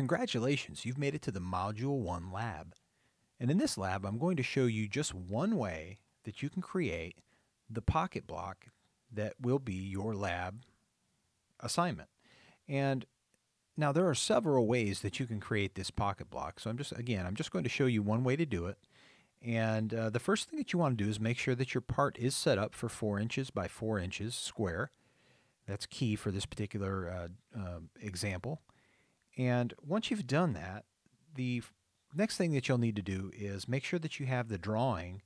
Congratulations, you've made it to the Module 1 lab. And in this lab, I'm going to show you just one way that you can create the pocket block that will be your lab assignment. And now there are several ways that you can create this pocket block. So I'm just, again, I'm just going to show you one way to do it. And uh, the first thing that you want to do is make sure that your part is set up for 4 inches by 4 inches square. That's key for this particular uh, uh, example. And once you've done that, the next thing that you'll need to do is make sure that you have the drawing,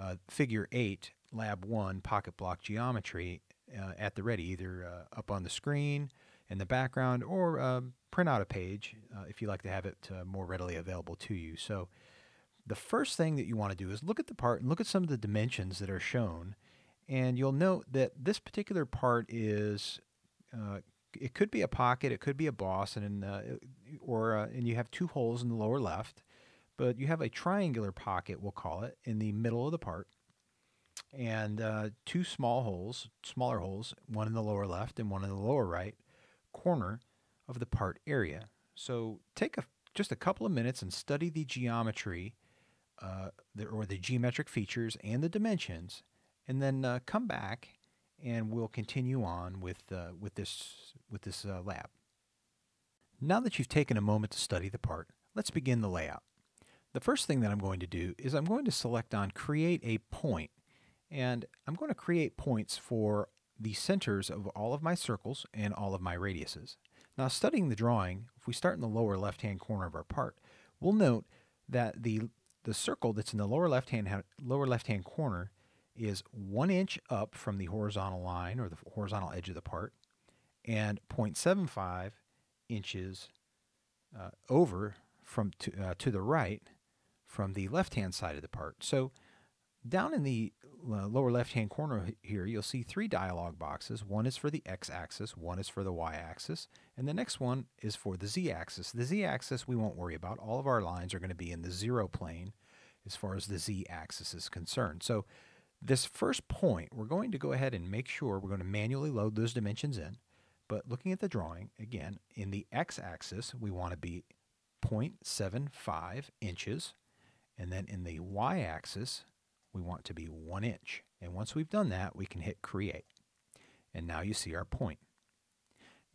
uh, figure 8, lab 1, pocket block geometry uh, at the ready, either uh, up on the screen, in the background, or um, print out a page uh, if you like to have it uh, more readily available to you. So the first thing that you want to do is look at the part and look at some of the dimensions that are shown. And you'll note that this particular part is uh, it could be a pocket, it could be a boss, and in, uh, or uh, and you have two holes in the lower left, but you have a triangular pocket, we'll call it, in the middle of the part, and uh, two small holes, smaller holes, one in the lower left and one in the lower right corner of the part area. So take a, just a couple of minutes and study the geometry, uh, the, or the geometric features and the dimensions, and then uh, come back and we'll continue on with, uh, with this, with this uh, lab. Now that you've taken a moment to study the part, let's begin the layout. The first thing that I'm going to do is I'm going to select on Create a Point, and I'm going to create points for the centers of all of my circles and all of my radiuses. Now studying the drawing, if we start in the lower left-hand corner of our part, we'll note that the, the circle that's in the lower left-hand lower left-hand corner is one inch up from the horizontal line or the horizontal edge of the part and 0.75 inches uh, over from to, uh, to the right from the left-hand side of the part. So down in the uh, lower left-hand corner here, you'll see three dialog boxes. One is for the x-axis, one is for the y-axis, and the next one is for the z-axis. The z-axis we won't worry about. All of our lines are going to be in the zero plane as far as the z-axis is concerned. So this first point, we're going to go ahead and make sure we're going to manually load those dimensions in. But looking at the drawing, again, in the x-axis, we want to be 0.75 inches. And then in the y-axis, we want to be 1 inch. And once we've done that, we can hit Create. And now you see our point.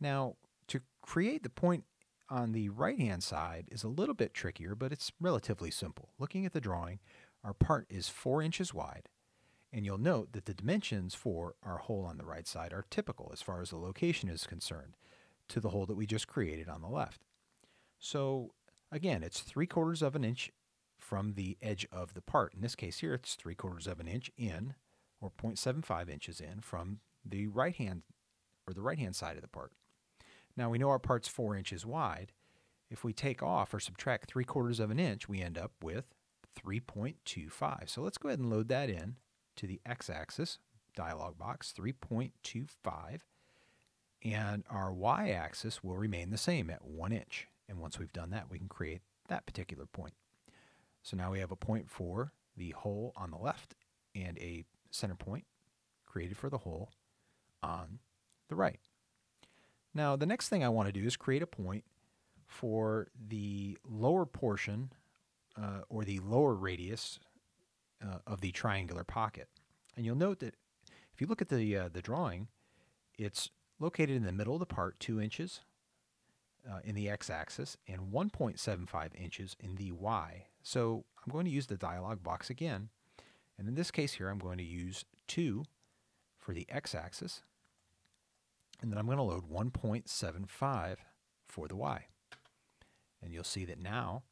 Now, to create the point on the right-hand side is a little bit trickier, but it's relatively simple. Looking at the drawing, our part is 4 inches wide and you'll note that the dimensions for our hole on the right side are typical as far as the location is concerned to the hole that we just created on the left. So again, it's 3 quarters of an inch from the edge of the part. In this case here, it's 3 quarters of an inch in, or 0.75 inches in, from the right hand, or the right hand side of the part. Now we know our part's 4 inches wide. If we take off or subtract 3 quarters of an inch, we end up with 3.25. So let's go ahead and load that in to the x-axis, dialog box 3.25, and our y-axis will remain the same at 1 inch. And once we've done that, we can create that particular point. So now we have a point for the hole on the left and a center point created for the hole on the right. Now the next thing I want to do is create a point for the lower portion uh, or the lower radius uh, of the triangular pocket. And you'll note that if you look at the, uh, the drawing, it's located in the middle of the part, 2 inches uh, in the x-axis and 1.75 inches in the y. So I'm going to use the dialog box again. And in this case here, I'm going to use 2 for the x-axis. And then I'm going to load 1.75 for the y. And you'll see that now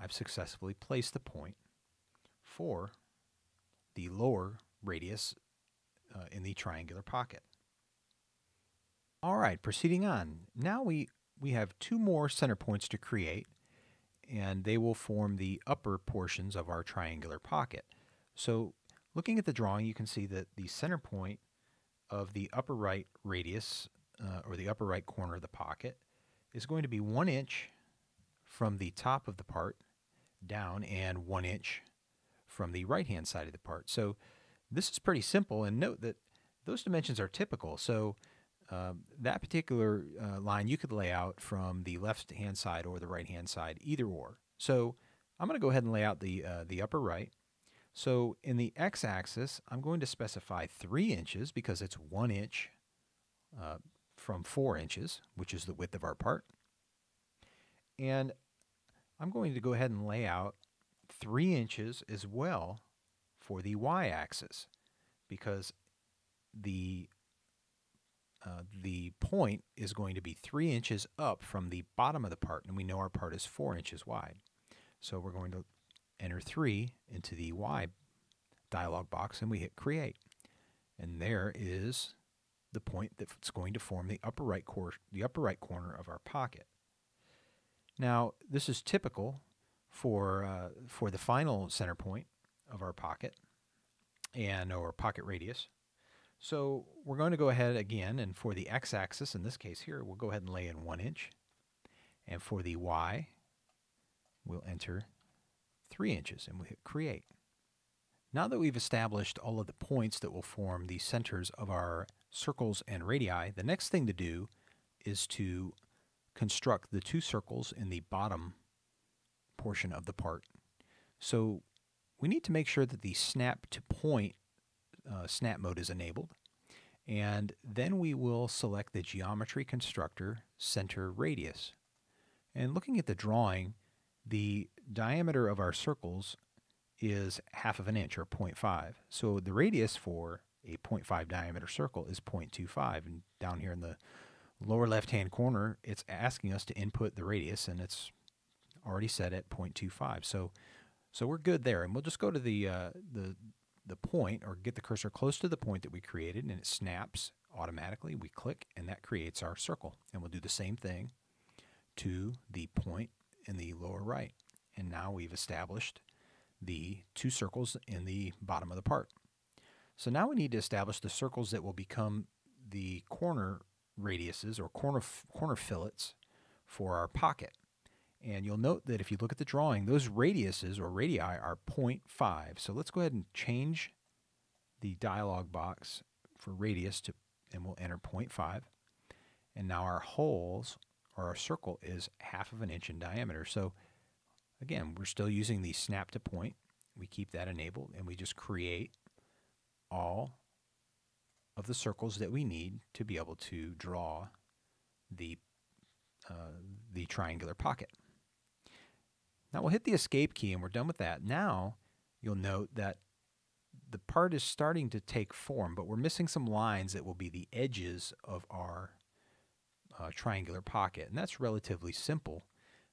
I've successfully placed the point for the lower radius uh, in the triangular pocket. All right, proceeding on. Now we, we have two more center points to create, and they will form the upper portions of our triangular pocket. So looking at the drawing, you can see that the center point of the upper right radius, uh, or the upper right corner of the pocket, is going to be one inch from the top of the part down and one inch from the right-hand side of the part. So this is pretty simple, and note that those dimensions are typical. So uh, that particular uh, line you could lay out from the left hand side or the right hand side, either or. So I'm going to go ahead and lay out the, uh, the upper right. So in the x-axis, I'm going to specify 3 inches because it's 1 inch uh, from 4 inches, which is the width of our part. And I'm going to go ahead and lay out 3 inches as well for the y-axis because the uh, the point is going to be 3 inches up from the bottom of the part, and we know our part is 4 inches wide. So we're going to enter 3 into the Y dialog box, and we hit Create. And there is the point that's going to form the upper right, cor the upper right corner of our pocket. Now, this is typical for, uh, for the final center point of our pocket and or pocket radius. So we're going to go ahead again, and for the x-axis, in this case here, we'll go ahead and lay in one inch. And for the y, we'll enter three inches, and we'll hit create. Now that we've established all of the points that will form the centers of our circles and radii, the next thing to do is to construct the two circles in the bottom portion of the part. So we need to make sure that the snap to point uh, snap mode is enabled. And then we will select the geometry constructor center radius. And looking at the drawing, the diameter of our circles is half of an inch or 0.5. So the radius for a 0.5 diameter circle is 0.25. And down here in the lower left hand corner, it's asking us to input the radius and it's already set at 0.25. So so we're good there. And we'll just go to the, uh, the the point or get the cursor close to the point that we created and it snaps automatically. We click and that creates our circle. And we'll do the same thing to the point in the lower right. And now we've established the two circles in the bottom of the part. So now we need to establish the circles that will become the corner radiuses or corner, corner fillets for our pocket. And you'll note that if you look at the drawing, those radiuses or radii are 0.5. So let's go ahead and change the dialog box for radius to, and we'll enter 0.5. And now our holes or our circle is half of an inch in diameter. So again, we're still using the snap to point. We keep that enabled and we just create all of the circles that we need to be able to draw the, uh, the triangular pocket. Now we'll hit the escape key and we're done with that. Now you'll note that the part is starting to take form, but we're missing some lines that will be the edges of our uh, triangular pocket. And that's relatively simple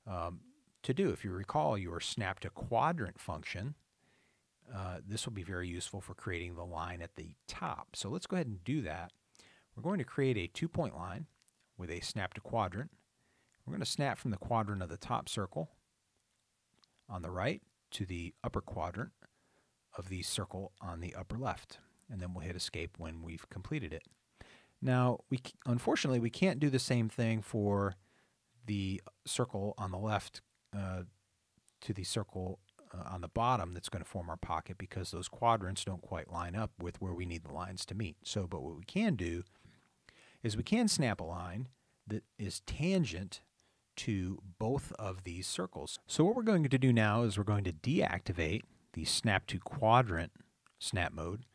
um, to do. If you recall you your snap to quadrant function, uh, this will be very useful for creating the line at the top. So let's go ahead and do that. We're going to create a two-point line with a snap to quadrant. We're going to snap from the quadrant of the top circle on the right to the upper quadrant of the circle on the upper left. And then we'll hit escape when we've completed it. Now, we unfortunately, we can't do the same thing for the circle on the left uh, to the circle uh, on the bottom that's going to form our pocket because those quadrants don't quite line up with where we need the lines to meet. So, but what we can do is we can snap a line that is tangent to both of these circles. So what we're going to do now is we're going to deactivate the snap to quadrant snap mode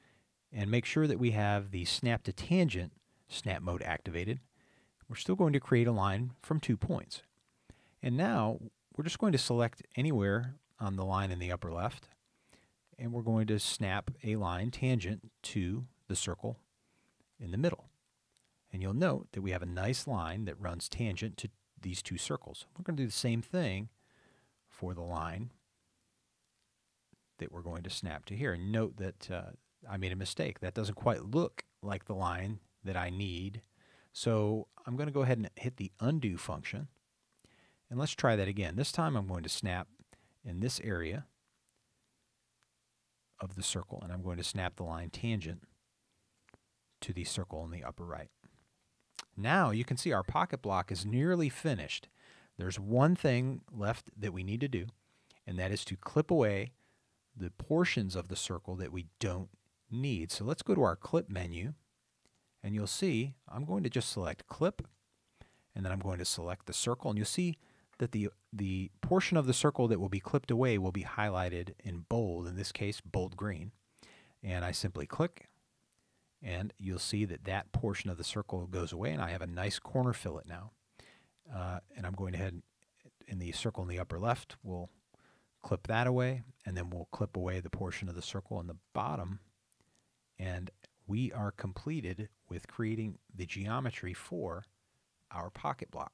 and make sure that we have the snap to tangent snap mode activated. We're still going to create a line from two points. And now we're just going to select anywhere on the line in the upper left and we're going to snap a line tangent to the circle in the middle. And you'll note that we have a nice line that runs tangent to these two circles. We're going to do the same thing for the line that we're going to snap to here. Note that uh, I made a mistake. That doesn't quite look like the line that I need. So I'm going to go ahead and hit the undo function. And let's try that again. This time I'm going to snap in this area of the circle, and I'm going to snap the line tangent to the circle in the upper right. Now you can see our pocket block is nearly finished. There's one thing left that we need to do, and that is to clip away the portions of the circle that we don't need. So let's go to our clip menu, And you'll see I'm going to just select clip and then I'm going to select the circle and you'll see that the the portion of the circle that will be clipped away will be highlighted in bold, in this case bold green. And I simply click and you'll see that that portion of the circle goes away and I have a nice corner fillet now. Uh, and I'm going to head in the circle in the upper left, we'll clip that away and then we'll clip away the portion of the circle in the bottom and we are completed with creating the geometry for our pocket block.